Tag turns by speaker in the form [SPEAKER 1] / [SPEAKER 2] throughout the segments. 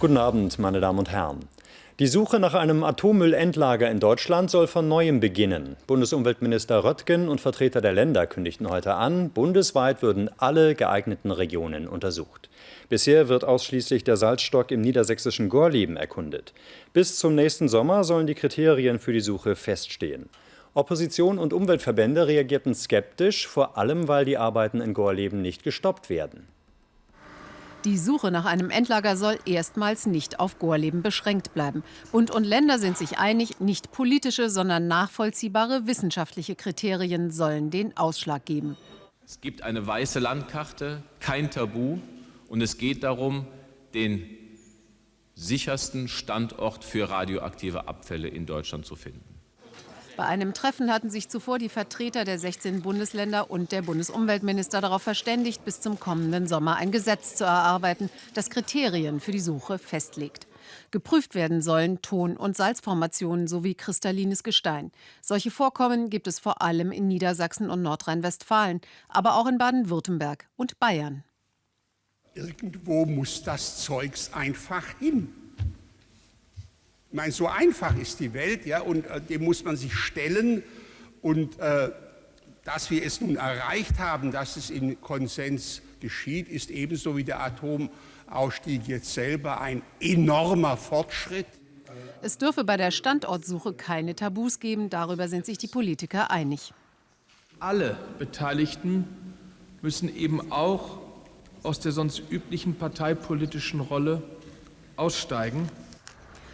[SPEAKER 1] Guten Abend, meine Damen und Herren. Die Suche nach einem Atommüllendlager in Deutschland soll von neuem beginnen. Bundesumweltminister Röttgen und Vertreter der Länder kündigten heute an, bundesweit würden alle geeigneten Regionen untersucht. Bisher wird ausschließlich der Salzstock im niedersächsischen Gorleben erkundet. Bis zum nächsten Sommer sollen die Kriterien für die Suche feststehen. Opposition und Umweltverbände reagierten skeptisch, vor allem weil die Arbeiten in Gorleben nicht gestoppt werden.
[SPEAKER 2] Die Suche nach einem Endlager soll erstmals nicht auf Gorleben beschränkt bleiben. Bund und Länder sind sich einig, nicht politische, sondern nachvollziehbare wissenschaftliche Kriterien sollen den Ausschlag geben.
[SPEAKER 3] Es gibt eine weiße Landkarte, kein Tabu. Und es geht darum, den sichersten Standort für radioaktive Abfälle in Deutschland zu finden.
[SPEAKER 2] Bei einem Treffen hatten sich zuvor die Vertreter der 16 Bundesländer und der Bundesumweltminister darauf verständigt, bis zum kommenden Sommer ein Gesetz zu erarbeiten, das Kriterien für die Suche festlegt. Geprüft werden sollen Ton- und Salzformationen sowie kristallines Gestein. Solche Vorkommen gibt es vor allem in Niedersachsen und Nordrhein-Westfalen, aber auch in Baden-Württemberg und Bayern.
[SPEAKER 4] Irgendwo muss das Zeugs einfach hin. Ich meine, so einfach ist die Welt, ja, und äh, dem muss man sich stellen. Und äh, dass wir es nun erreicht haben, dass es in Konsens geschieht, ist ebenso wie der Atomausstieg jetzt selber ein enormer Fortschritt.
[SPEAKER 2] Es dürfe bei der Standortsuche keine Tabus geben, darüber sind sich die Politiker einig.
[SPEAKER 5] Alle Beteiligten müssen eben auch aus der sonst üblichen parteipolitischen Rolle aussteigen.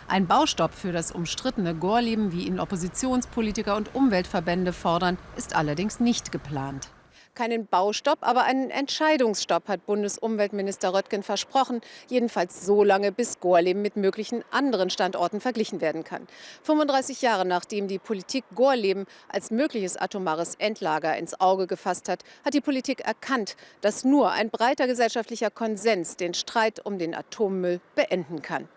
[SPEAKER 2] Ein Baustopp für das umstrittene Gorleben, wie ihn Oppositionspolitiker und Umweltverbände fordern, ist allerdings nicht geplant. Keinen Baustopp, aber einen Entscheidungsstopp hat Bundesumweltminister Röttgen versprochen. Jedenfalls so lange, bis Gorleben mit möglichen anderen Standorten verglichen werden kann. 35 Jahre nachdem die Politik Gorleben als mögliches atomares Endlager ins Auge gefasst hat, hat die Politik erkannt, dass nur ein breiter gesellschaftlicher Konsens den Streit um den Atommüll beenden kann.